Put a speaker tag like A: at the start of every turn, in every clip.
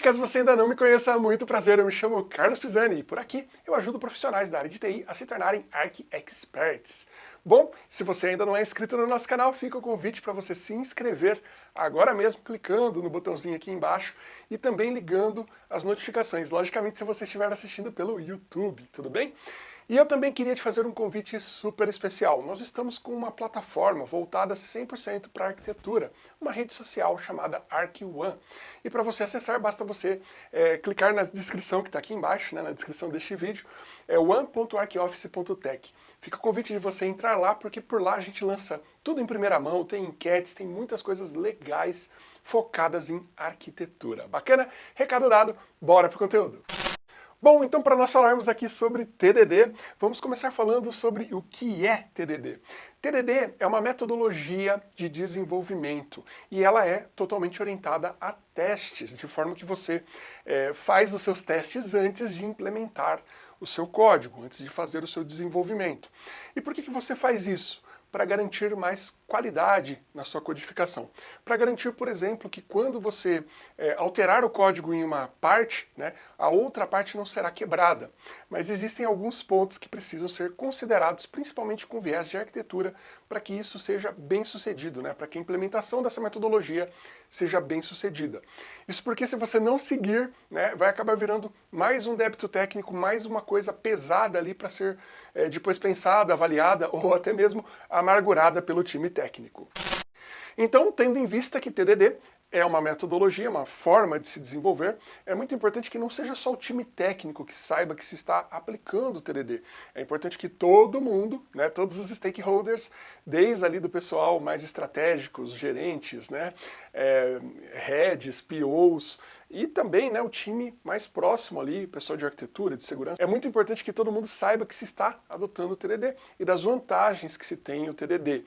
A: caso você ainda não me conheça, muito prazer, eu me chamo Carlos Pisani e por aqui eu ajudo profissionais da área de TI a se tornarem Arc Experts. Bom, se você ainda não é inscrito no nosso canal, fica o convite para você se inscrever agora mesmo, clicando no botãozinho aqui embaixo e também ligando as notificações, logicamente se você estiver assistindo pelo YouTube, tudo bem? E eu também queria te fazer um convite super especial. Nós estamos com uma plataforma voltada 100% para arquitetura, uma rede social chamada ArcOne. E para você acessar, basta você é, clicar na descrição que está aqui embaixo, né, na descrição deste vídeo, é one.arcoffice.tech. Fica o convite de você entrar lá, porque por lá a gente lança tudo em primeira mão, tem enquetes, tem muitas coisas legais focadas em arquitetura. Bacana? Recado dado, bora pro conteúdo! Bom, então para nós falarmos aqui sobre TDD, vamos começar falando sobre o que é TDD. TDD é uma metodologia de desenvolvimento e ela é totalmente orientada a testes, de forma que você é, faz os seus testes antes de implementar o seu código, antes de fazer o seu desenvolvimento. E por que, que você faz isso? Para garantir mais qualidade na sua codificação. Para garantir, por exemplo, que quando você é, alterar o código em uma parte, né, a outra parte não será quebrada. Mas existem alguns pontos que precisam ser considerados, principalmente com viés de arquitetura, para que isso seja bem sucedido, né, para que a implementação dessa metodologia seja bem sucedida. Isso porque se você não seguir, né, vai acabar virando mais um débito técnico, mais uma coisa pesada ali para ser é, depois pensada, avaliada ou até mesmo amargurada pelo time técnico. Então, tendo em vista que TDD é uma metodologia, uma forma de se desenvolver, é muito importante que não seja só o time técnico que saiba que se está aplicando o TDD. É importante que todo mundo, né, todos os stakeholders, desde ali do pessoal mais estratégico, os gerentes, né, é, heads, POs, e também né, o time mais próximo ali, pessoal de arquitetura, de segurança. É muito importante que todo mundo saiba que se está adotando o TDD e das vantagens que se tem o TDD.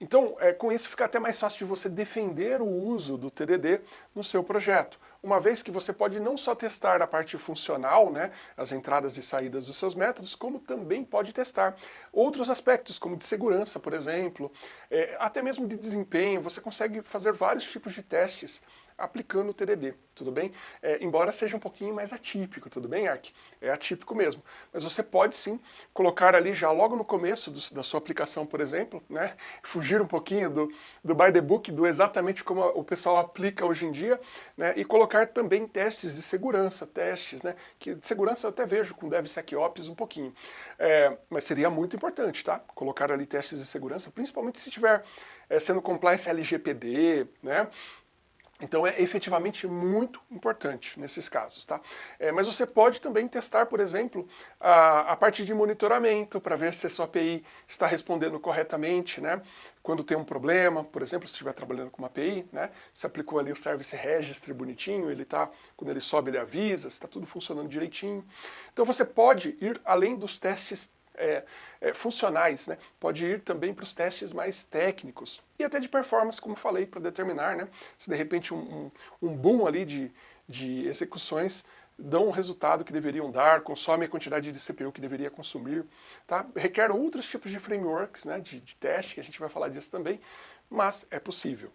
A: Então, é, com isso fica até mais fácil de você defender o uso do TDD no seu projeto, uma vez que você pode não só testar a parte funcional, né, as entradas e saídas dos seus métodos, como também pode testar outros aspectos, como de segurança, por exemplo, é, até mesmo de desempenho, você consegue fazer vários tipos de testes aplicando o TDD, tudo bem? É, embora seja um pouquinho mais atípico, tudo bem, Ark? É atípico mesmo. Mas você pode sim colocar ali já logo no começo do, da sua aplicação, por exemplo, né? Fugir um pouquinho do, do by the book, do exatamente como o pessoal aplica hoje em dia, né? E colocar também testes de segurança, testes, né? Que de segurança eu até vejo com DevSecOps um pouquinho. É, mas seria muito importante, tá? Colocar ali testes de segurança, principalmente se estiver é, sendo compliance LGPD, né? Então é efetivamente muito importante nesses casos, tá? É, mas você pode também testar, por exemplo, a, a parte de monitoramento para ver se a sua API está respondendo corretamente, né? Quando tem um problema, por exemplo, se estiver trabalhando com uma API, né? Se aplicou ali o Service Registry bonitinho, ele tá, quando ele sobe ele avisa, se está tudo funcionando direitinho. Então você pode ir além dos testes é, é, funcionais, né? pode ir também para os testes mais técnicos e até de performance, como falei, para determinar né? se de repente um, um, boom ali de, de execuções dão o resultado que deveriam dar, consomem a quantidade de CPU que deveria consumir, tá? requer outros tipos de frameworks né? de, de teste, que a gente vai falar disso também, mas é possível.